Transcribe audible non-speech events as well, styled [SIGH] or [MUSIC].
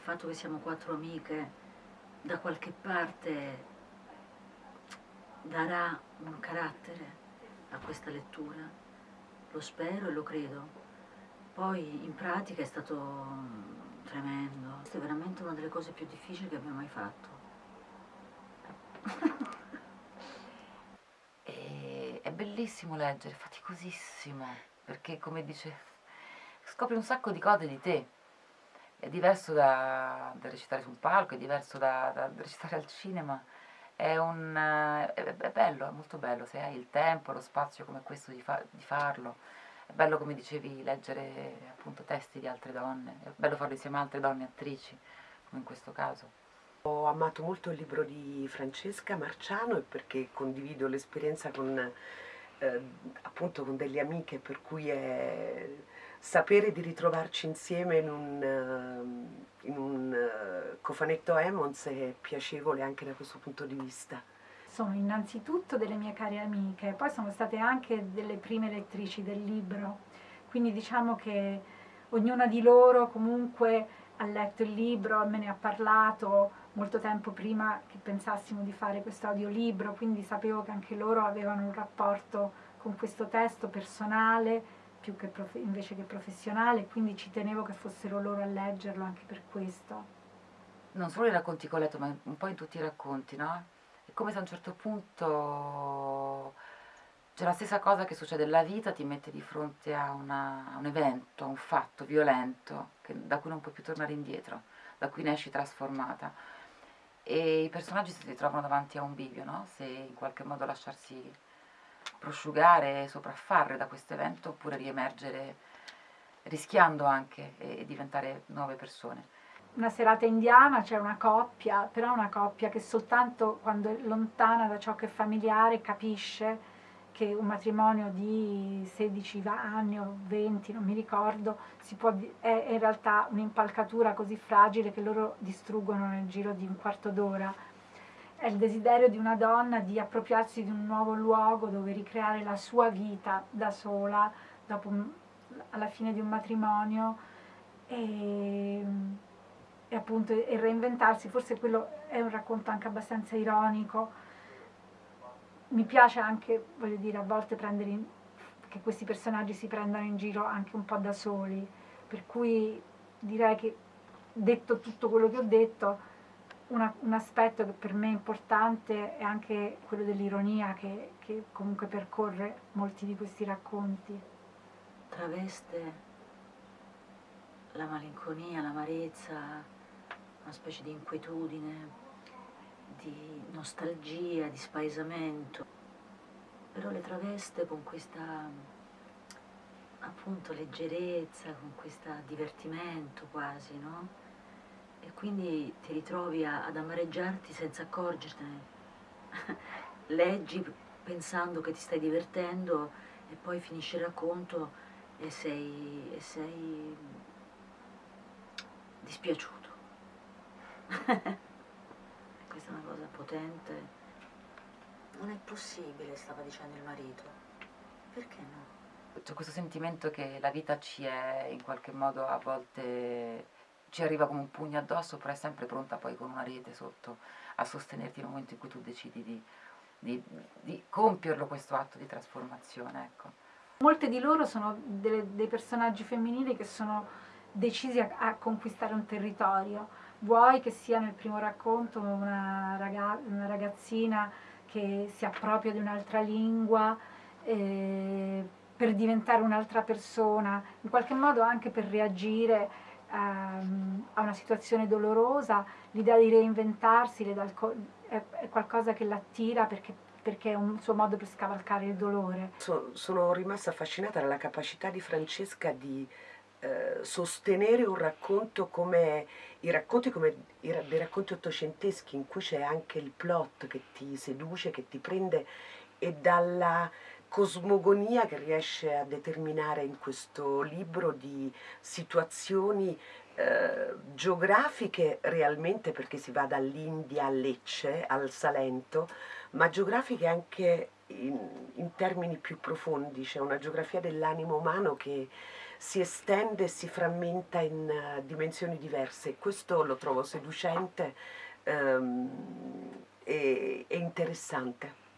fatto che siamo quattro amiche da qualche parte darà un carattere a questa lettura, lo spero e lo credo. Poi in pratica è stato tremendo, questa è veramente una delle cose più difficili che abbia mai fatto. [LAUGHS] È bellissimo leggere, faticosissimo, perché come dice, scopri un sacco di cose di te. È diverso da, da recitare su un palco, è diverso da, da recitare al cinema. È, un, è, è, bello, è molto bello, se hai il tempo, lo spazio come questo di, fa, di farlo. È bello, come dicevi, leggere appunto testi di altre donne, è bello farlo insieme a altre donne attrici, come in questo caso. Ho amato molto il libro di Francesca Marciano perché condivido l'esperienza con, eh, appunto con delle amiche per cui è sapere di ritrovarci insieme in un, uh, in un uh, cofanetto Emons è piacevole anche da questo punto di vista. Sono innanzitutto delle mie care amiche, poi sono state anche delle prime lettrici del libro, quindi diciamo che ognuna di loro comunque ha letto il libro, me ne ha parlato molto tempo prima che pensassimo di fare questo audiolibro, quindi sapevo che anche loro avevano un rapporto con questo testo personale più che invece che professionale, quindi ci tenevo che fossero loro a leggerlo anche per questo. Non solo i racconti che ho letto, ma un po' in tutti i racconti, no? È come se a un certo punto c'è la stessa cosa che succede nella vita, ti mette di fronte a, una, a un evento, a un fatto violento, che, da cui non puoi più tornare indietro, da cui ne esci trasformata. E i personaggi si ritrovano davanti a un bivio, no? Se in qualche modo lasciarsi prosciugare e sopraffare da questo evento oppure riemergere rischiando anche e diventare nuove persone. Una serata indiana c'è una coppia, però una coppia che soltanto quando è lontana da ciò che è familiare capisce che un matrimonio di 16 anni o 20, non mi ricordo, può, è in realtà un'impalcatura così fragile che loro distruggono nel giro di un quarto d'ora è il desiderio di una donna di appropriarsi di un nuovo luogo dove ricreare la sua vita da sola dopo, alla fine di un matrimonio e, e appunto e reinventarsi, forse quello è un racconto anche abbastanza ironico, mi piace anche, voglio dire, a volte prendere in, che questi personaggi si prendano in giro anche un po' da soli, per cui direi che detto tutto quello che ho detto, una, un aspetto che per me è importante è anche quello dell'ironia che, che comunque percorre molti di questi racconti. Traveste la malinconia, l'amarezza, una specie di inquietudine, di nostalgia, di spaesamento, però le traveste con questa appunto leggerezza, con questo divertimento quasi, no? E quindi ti ritrovi a, ad amareggiarti senza accorgertene. [LAUGHS] Leggi pensando che ti stai divertendo e poi finisce il racconto e sei, e sei dispiaciuto. [LAUGHS] Questa è una cosa potente. Non è possibile, stava dicendo il marito. Perché no? C'è questo sentimento che la vita ci è in qualche modo a volte ci arriva come un pugno addosso, però è sempre pronta poi con una rete sotto a sostenerti nel momento in cui tu decidi di, di, di compierlo questo atto di trasformazione. Ecco. Molte di loro sono delle, dei personaggi femminili che sono decisi a, a, conquistare un territorio, vuoi che sia nel primo racconto una, raga, una ragazzina che si appropria di un'altra lingua, eh, per diventare un'altra persona, in qualche modo anche per reagire Ehm, a una situazione dolorosa, l'idea di reinventarsi è, è, qualcosa che l'attira perché, perché, è un suo modo per scavalcare il dolore. So, sono rimasta affascinata dalla capacità di Francesca di eh, sostenere un racconto come i racconti come i, dei racconti ottocenteschi in cui c'è anche il plot che ti seduce, che ti prende e dalla cosmogonia che riesce a determinare in questo libro di situazioni eh, geografiche realmente perché si va dall'India a Lecce, al Salento, ma geografiche anche in, in termini più profondi, c'è una geografia dell'animo umano che si estende e si frammenta in uh, dimensioni diverse. Questo lo trovo seducente um, e, e interessante.